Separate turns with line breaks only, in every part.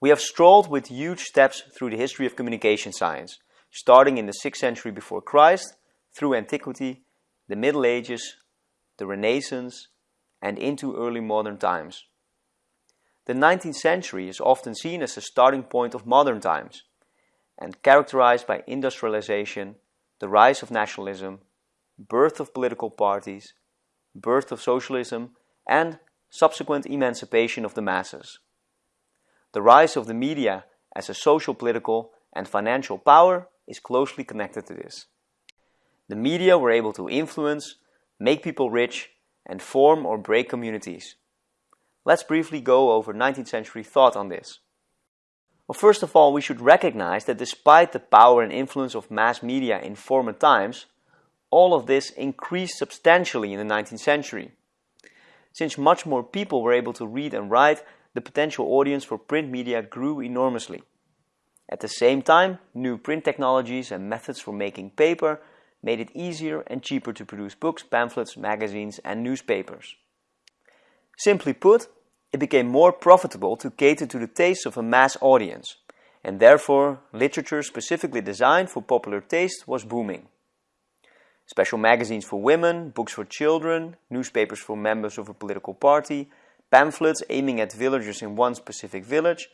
We have strolled with huge steps through the history of communication science, starting in the 6th century before Christ, through antiquity, the Middle Ages, the Renaissance, and into early modern times. The 19th century is often seen as the starting point of modern times, and characterized by industrialization, the rise of nationalism, birth of political parties, birth of socialism, and subsequent emancipation of the masses. The rise of the media as a social, political, and financial power is closely connected to this. The media were able to influence, make people rich, and form or break communities. Let's briefly go over 19th century thought on this. Well, first of all, we should recognize that despite the power and influence of mass media in former times, all of this increased substantially in the 19th century. Since much more people were able to read and write, the potential audience for print media grew enormously. At the same time, new print technologies and methods for making paper made it easier and cheaper to produce books, pamphlets, magazines, and newspapers. Simply put, it became more profitable to cater to the tastes of a mass audience, and therefore literature specifically designed for popular taste was booming. Special magazines for women, books for children, newspapers for members of a political party, pamphlets aiming at villagers in one specific village,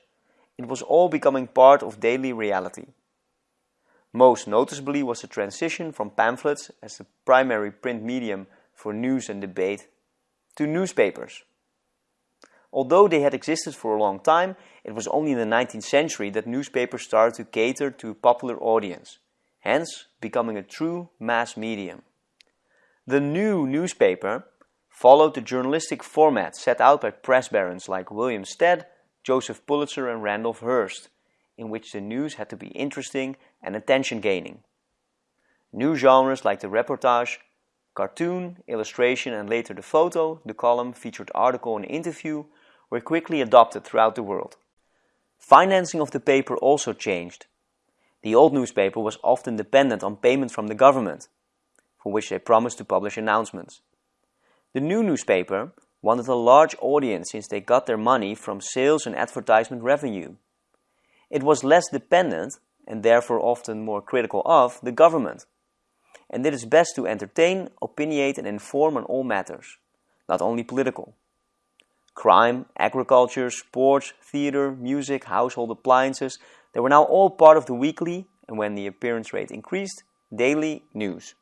it was all becoming part of daily reality. Most noticeably was the transition from pamphlets as the primary print medium for news and debate to newspapers. Although they had existed for a long time, it was only in the 19th century that newspapers started to cater to a popular audience, hence becoming a true mass medium. The new newspaper followed the journalistic format set out by press barons like William Stead, Joseph Pulitzer and Randolph Hearst, in which the news had to be interesting and attention-gaining. New genres like the reportage, cartoon, illustration and later the photo, the column, featured article and interview were quickly adopted throughout the world. Financing of the paper also changed. The old newspaper was often dependent on payment from the government, for which they promised to publish announcements. The new newspaper wanted a large audience since they got their money from sales and advertisement revenue. It was less dependent, and therefore often more critical of, the government, and did it is best to entertain, opinionate and inform on all matters, not only political. Crime, agriculture, sports, theater, music, household appliances, they were now all part of the weekly, and when the appearance rate increased, daily news.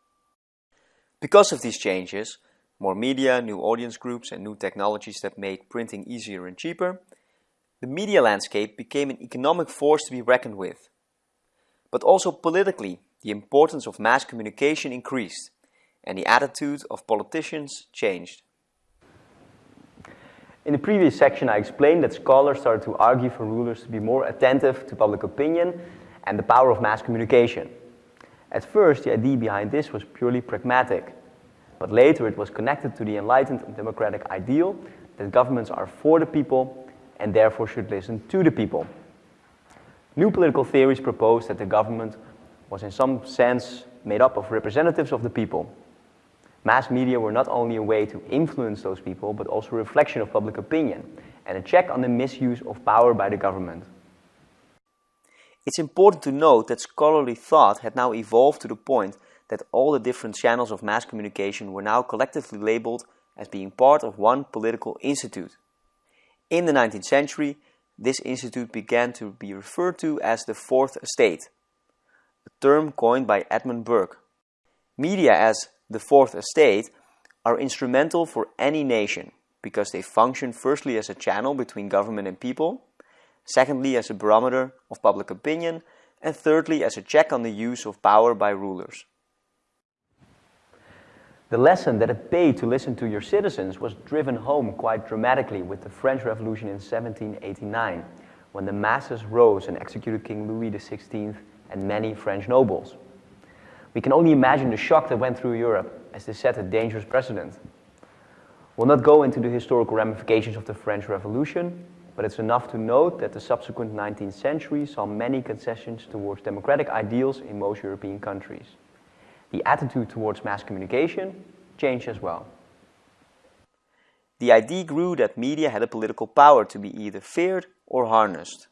Because of these changes, more media, new audience groups and new technologies that made printing easier and cheaper, the media landscape became an economic force to be reckoned with. But also politically, the importance of mass communication increased and the attitude of politicians changed. In the previous section I explained that scholars started to argue for rulers to be more attentive to public opinion and the power of mass communication. At first the idea behind this was purely pragmatic, but later it was connected to the enlightened and democratic ideal that governments are for the people and therefore should listen to the people. New political theories proposed that the government was in some sense made up of representatives of the people Mass media were not only a way to influence those people, but also a reflection of public opinion and a check on the misuse of power by the government. It's important to note that scholarly thought had now evolved to the point that all the different channels of mass communication were now collectively labeled as being part of one political institute. In the 19th century, this institute began to be referred to as the Fourth Estate, a term coined by Edmund Burke. Media as the fourth estate, are instrumental for any nation because they function firstly as a channel between government and people, secondly as a barometer of public opinion, and thirdly as a check on the use of power by rulers. The lesson that it paid to listen to your citizens was driven home quite dramatically with the French Revolution in 1789, when the masses rose and executed King Louis XVI and many French nobles. We can only imagine the shock that went through Europe as they set a dangerous precedent. We'll not go into the historical ramifications of the French Revolution, but it's enough to note that the subsequent 19th century saw many concessions towards democratic ideals in most European countries. The attitude towards mass communication changed as well. The idea grew that media had a political power to be either feared or harnessed.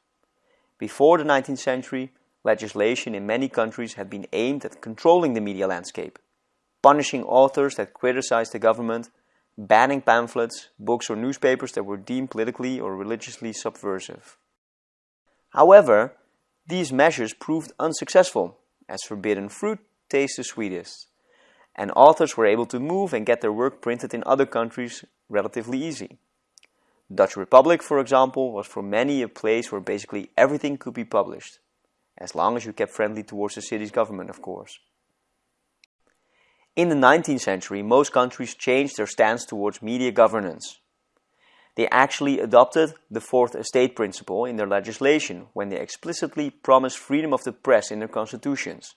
Before the 19th century, legislation in many countries had been aimed at controlling the media landscape, punishing authors that criticized the government, banning pamphlets, books or newspapers that were deemed politically or religiously subversive. However, these measures proved unsuccessful, as forbidden fruit tastes the sweetest, and authors were able to move and get their work printed in other countries relatively easy. Dutch Republic, for example, was for many a place where basically everything could be published, as long as you kept friendly towards the city's government, of course. In the 19th century, most countries changed their stance towards media governance. They actually adopted the Fourth Estate principle in their legislation when they explicitly promised freedom of the press in their constitutions.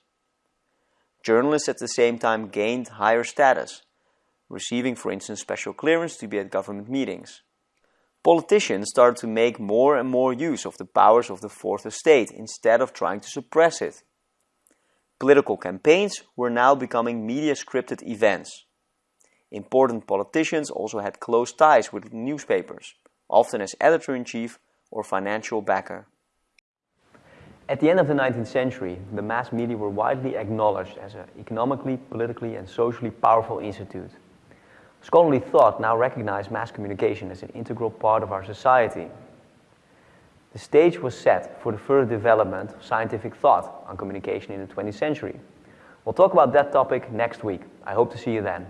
Journalists at the same time gained higher status, receiving for instance special clearance to be at government meetings. Politicians started to make more and more use of the powers of the Fourth Estate instead of trying to suppress it. Political campaigns were now becoming media scripted events. Important politicians also had close ties with newspapers, often as editor-in-chief or financial backer. At the end of the 19th century, the mass media were widely acknowledged as an economically, politically and socially powerful institute. Scholarly thought now recognized mass communication as an integral part of our society. The stage was set for the further development of scientific thought on communication in the 20th century. We'll talk about that topic next week. I hope to see you then.